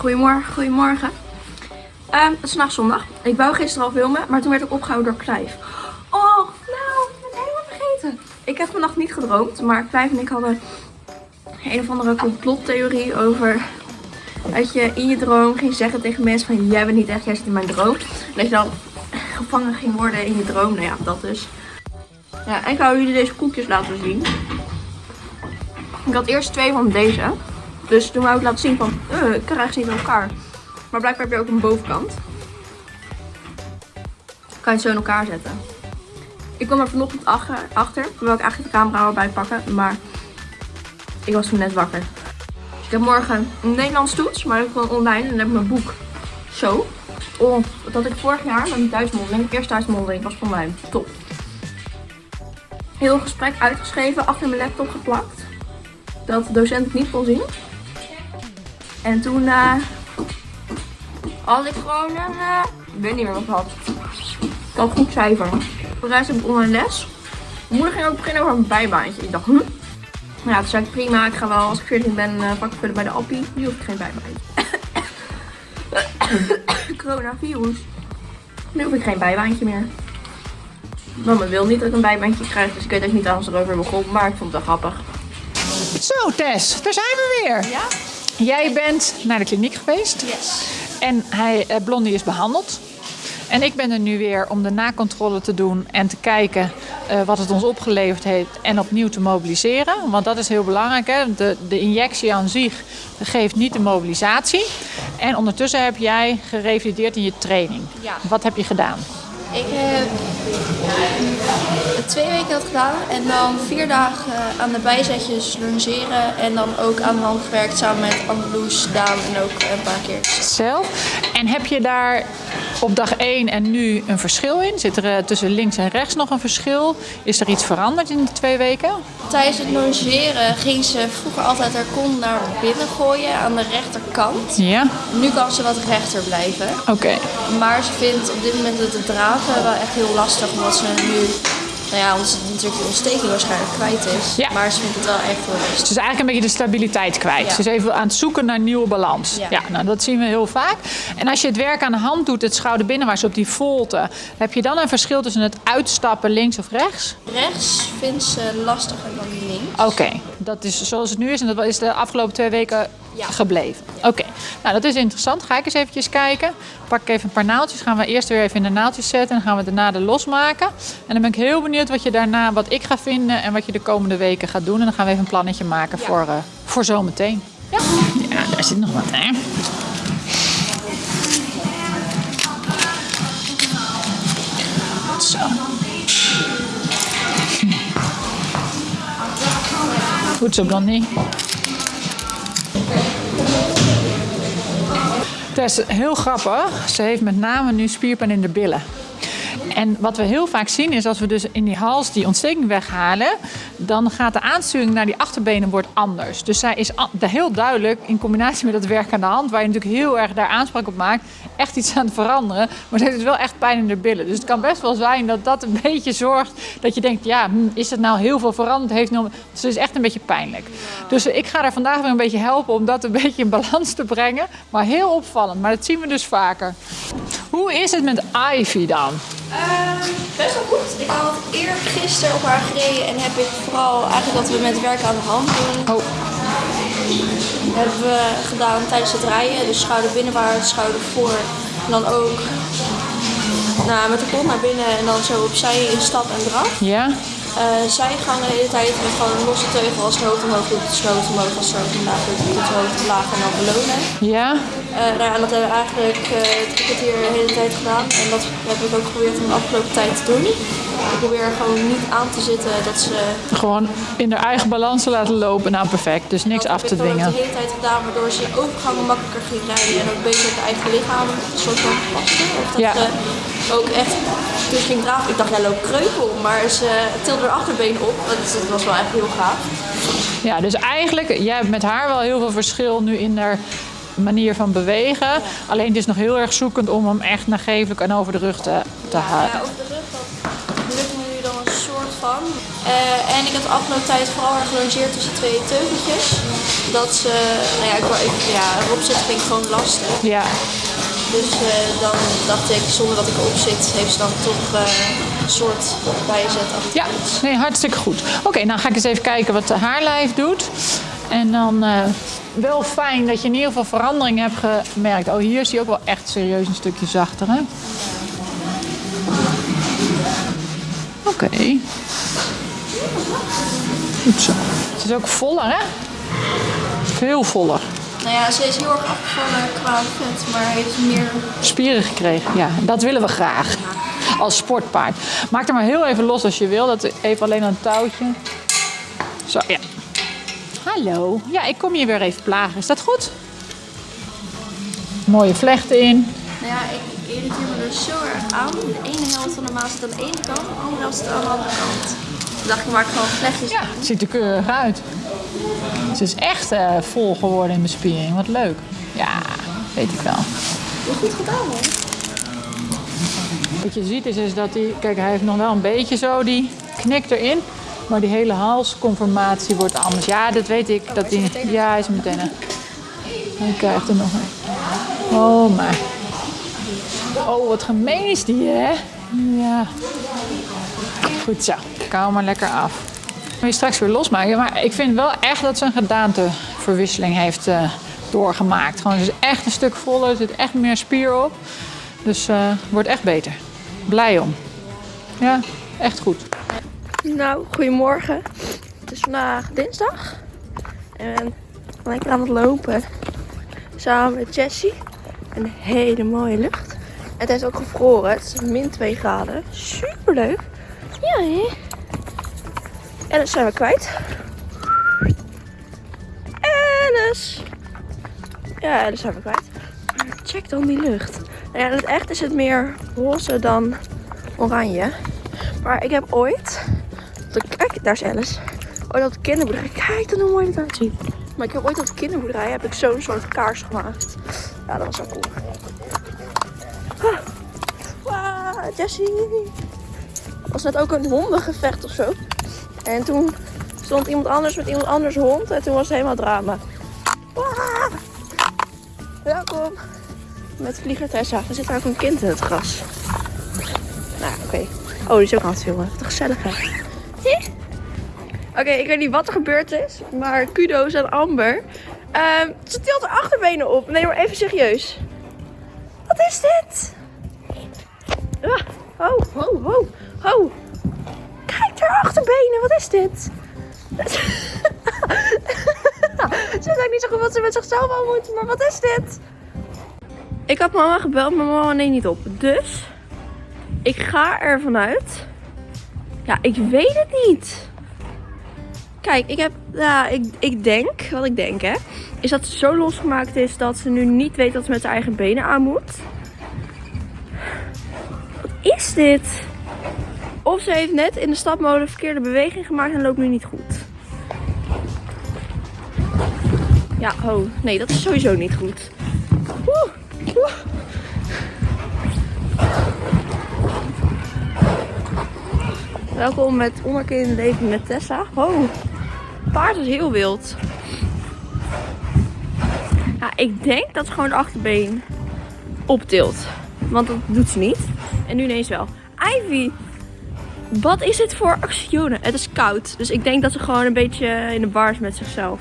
Goedemorgen, goedemorgen. Ehm, het is vandaag zondag. Ik wou gisteren al filmen, maar toen werd ik opgehouden door Clive. Oh, nou, ik ben helemaal vergeten. Ik heb vannacht niet gedroomd, maar Clive en ik hadden een of andere complottheorie over dat je in je droom ging zeggen tegen mensen van jij bent niet echt, jij zit in mijn droom. En dat je dan gevangen ging worden in je droom. Nou ja, dat dus. Ja, ik ga jullie deze koekjes laten zien. Ik had eerst twee van deze. Dus toen wou ik laten zien van, uh, ik krijg ze niet in elkaar. Maar blijkbaar heb je ook een bovenkant. Kan je het zo in elkaar zetten. Ik kwam er vanochtend achter, achter ik eigenlijk de camera erbij pakken. Maar ik was toen net wakker. Ik heb morgen een Nederlands toets, maar ik gewoon online. En dan heb ik mijn boek zo. Oh, dat had ik vorig jaar met mijn thuismondeling. Eerst thuismondeling was voor mij top. Heel gesprek uitgeschreven, achter mijn laptop geplakt. Dat de docent het niet kon zien. En toen uh, had ik gewoon een, uh, ik weet niet meer wat ik had. Ik had goed cijfer. Voor de rest heb ik online les. Mijn moeder ging ook beginnen over een bijbaantje. Ik dacht, hm? Ja, toen zei ik prima, ik ga wel als ik 14 ben uh, vakken vullen bij de appie. Nu hoef ik geen bijbaantje. Coronavirus. Nu hoef ik geen bijbaantje meer. Mama wil niet dat ik een bijbaantje krijg, dus ik weet ook niet ze erover begon, maar ik vond het wel grappig. Zo Tess, daar zijn we weer. Ja? Jij bent naar de kliniek geweest Yes. en hij, eh, Blondie is behandeld. En ik ben er nu weer om de nakontrole te doen en te kijken eh, wat het ons opgeleverd heeft en opnieuw te mobiliseren. Want dat is heel belangrijk. Hè? De, de injectie aan zich geeft niet de mobilisatie. En ondertussen heb jij gerevalideerd in je training. Ja. Wat heb je gedaan? Ik heb twee weken dat gedaan en dan vier dagen aan de bijzetjes longeren en dan ook aan de hand gewerkt samen met Andeloes, Daan en ook een paar keer. Zelf. En heb je daar op dag 1 en nu een verschil in? Zit er eh, tussen links en rechts nog een verschil? Is er iets veranderd in die twee weken? Tijdens het longeren ging ze vroeger altijd haar kont naar binnen gooien aan de rechterkant. Ja, Nu kan ze wat rechter blijven. oké. Maar ze vindt op dit moment het dragen wel echt heel lastig omdat ze nu, nou ja, omdat ze natuurlijk de ontsteking waarschijnlijk kwijt is. Ja. Maar ze vindt het wel echt heel. Ze is eigenlijk een beetje de stabiliteit kwijt. Ja. Ze is even aan het zoeken naar nieuwe balans. Ja. Ja. nou, dat zien we heel vaak. En als je het werk aan de hand doet, het schouderbinnenwaarts op die volte, heb je dan een verschil tussen het uitstappen links of rechts? Rechts vindt ze lastiger dan links. Oké, dat is zoals het nu is en dat is de afgelopen twee weken gebleven. Oké, nou dat is interessant. Ga ik eens eventjes kijken. Pak ik even een paar naaldjes. Gaan we eerst weer even in de naaldjes zetten en gaan we daarna de losmaken. En dan ben ik heel benieuwd wat je daarna, wat ik ga vinden en wat je de komende weken gaat doen. En dan gaan we even een plannetje maken Ja. voor, eh, voor zometeen. Ja? ja, daar zit nog wat hè. Zo. Goed zo, Blondie. Tess, heel grappig. Ze heeft met name nu spierpijn in de billen. En wat we heel vaak zien is als we dus in die hals die ontsteking weghalen, dan gaat de aansturing naar die achterbenen wordt anders. Dus zij is heel duidelijk in combinatie met het werk aan de hand, waar je natuurlijk heel erg daar aanspraak op maakt, echt iets aan het veranderen. Maar ze heeft dus wel echt pijn in de billen. Dus het kan best wel zijn dat dat een beetje zorgt dat je denkt, ja, hm, is het nou heel veel veranderd? Heeft nog... Dus het is echt een beetje pijnlijk. Dus ik ga er vandaag weer een beetje helpen om dat een beetje in balans te brengen. Maar heel opvallend, maar dat zien we dus vaker. Hoe is het met Ivy dan? Ehm, best wel goed. Ik had eergisteren op haar gereden en heb ik vooral eigenlijk wat we met werk aan de hand doen, Oh, hebben we gedaan tijdens het rijden. Dus schouder binnenwaarts, schouder voor. En dan ook nou, met de kont naar binnen en dan zo opzij in stap en draf. ja? Eh zijgangen de hele tijd met gewoon een losse teugel als het hoofd omhoog doet, het hoofd omhoog, als het hoofd omlaag doet, het hoofd omlaag en dan belonen. Ja? Eh, nou ja, en dat hebben we eigenlijk eh drie kwartier de hele tijd gedaan. En dat heb ik ook geprobeerd om de afgelopen tijd te doen. Ik probeer gewoon niet aan te zitten dat ze... Gewoon in haar eigen balans te laten lopen. Nou, perfect. Dus niks af te heb ik dwingen. de hele tijd gedaan, waardoor ze overgangen makkelijker ging rijden. En ook beter het eigen lichaam een soort van paste. Of dat Ja. ze ook echt... Toen ze ging draven, ik dacht, jij loopt kreupel. Maar ze tilde haar achterbeen op. Dat, dat was wel echt heel gaaf. Ja, dus eigenlijk, jij hebt met haar wel heel veel verschil nu in haar manier van bewegen. Alleen het is nog heel erg zoekend om hem echt nagevelijk en over de rug te, te houden. Ja, over de rug, dat lukt me nu dan Eh, en ik heb de afgelopen tijd vooral erg gelongeerd tussen twee teugeltjes. dat ze, nou ja, ik, ik, ja, erop zitten vind ik gewoon lastig. Ja, Dus eh, dan dacht ik, zonder dat ik erop zit, heeft ze dan toch eh, een soort bijzet achter ja. Nee, hartstikke goed. Oké, nou ga ik eens even kijken wat de haarlijf doet. En dan wel fijn dat je in ieder geval verandering hebt gemerkt. Oh, hier is hij ook wel echt serieus een stukje zachter, hè? Oké. Goed zo. Het is ook voller, hè? Veel voller. Nou ja, ze is heel erg afgevallen qua vet, maar heeft meer... Spieren gekregen, ja. Dat willen we graag. Als sportpaard. Maak er maar heel even los als je wil. Dat even alleen een touwtje. Zo, ja. Hallo. Ja, ik kom je weer even plagen. Is dat goed? Mooie vlechten in. Nou ja, ik irriteer me dus zo erg aan. De ene helft van de maas aan de ene kant, de andere helft aan de andere kant. Toen dacht ik, maak gewoon vlechtjes. Ja, het ziet er keurig uit. Ze is echt eh, vol geworden in bespiering. Wat leuk. Ja, weet ik wel. Goed gedaan, hoor. Wat je ziet is, is dat hij... Kijk, hij heeft nog wel een beetje zo die knik erin. Maar die hele halsconformatie wordt anders. Ja, dat weet ik. Dat die, ja, hij is meteen. een. Hij krijgt er nog een. Oh, maar. Oh, wat gemeen is die, hè? Ja. Goed zo. Kou maar lekker af. Moet je straks weer losmaken. Maar ik vind wel echt dat ze een gedaanteverwisseling heeft eh, doorgemaakt. Gewoon, ze is echt een stuk voller. Er zit echt meer spier op. Dus eh wordt echt beter. Blij om. Ja, echt goed. Nou, goedemorgen. Het is vandaag dinsdag. En lekker aan het lopen. Samen met Jessie. Een hele mooie lucht. Het heeft ook gevroren. Het is min 2 graden. Super leuk. Hè? En dat zijn we kwijt. Alice. Ja, dat zijn we kwijt. Check dan die lucht. Nou ja, in het echt is het meer roze dan oranje. Maar ik heb ooit Kijk, daar is Alice. Ooit op de kinderboerderij. Kijk dan hoe mooi dit eruit. Maar ik heb ooit op de kinderboerderij heb ik zo'n soort kaars gemaakt. Ja, dat was wel cool. Ah. Wow, Jessie. Was net ook een hondengevecht of zo. En toen stond iemand anders met iemand anders hond. En toen was het helemaal drama. Ah. Welkom. Met vlieger Tessa. Er zit daar ook een kind in het gras. Nou, oké. Oh, die is ook aan het filmen. Wat gezellig hè. Oké, ik weet niet wat er gebeurd is, maar kudo's aan Amber. Ehm, ze tilt haar achterbenen op. Nee, maar even serieus. Wat is dit? Ah, ho, ho, ho, ho. Kijk haar achterbenen, wat is dit? ze weet niet zo goed wat ze met zichzelf aan moet, maar wat is dit? Ik had mama gebeld, maar mama neemt niet op. Dus ik ga ervan uit. Ja, ik weet het niet. Kijk, ik heb. Ja, ik, ik denk, wat ik denk hè, is dat ze zo losgemaakt is dat ze nu niet weet dat ze met haar eigen benen aan moet. Wat is dit? Of ze heeft net in de stapmolen verkeerde beweging gemaakt en loopt nu niet goed. Ja, ho. Nee, dat is sowieso niet goed. Welkom met Onderkin Leven met Tessa. Oh, paard is heel wild. Ja, ik denk dat ze gewoon de achterbeen optilt. Want dat doet ze niet. En nu ineens wel. Ivy, wat is dit voor actionen? Het is koud. Dus ik denk dat ze gewoon een beetje in de bar is met zichzelf.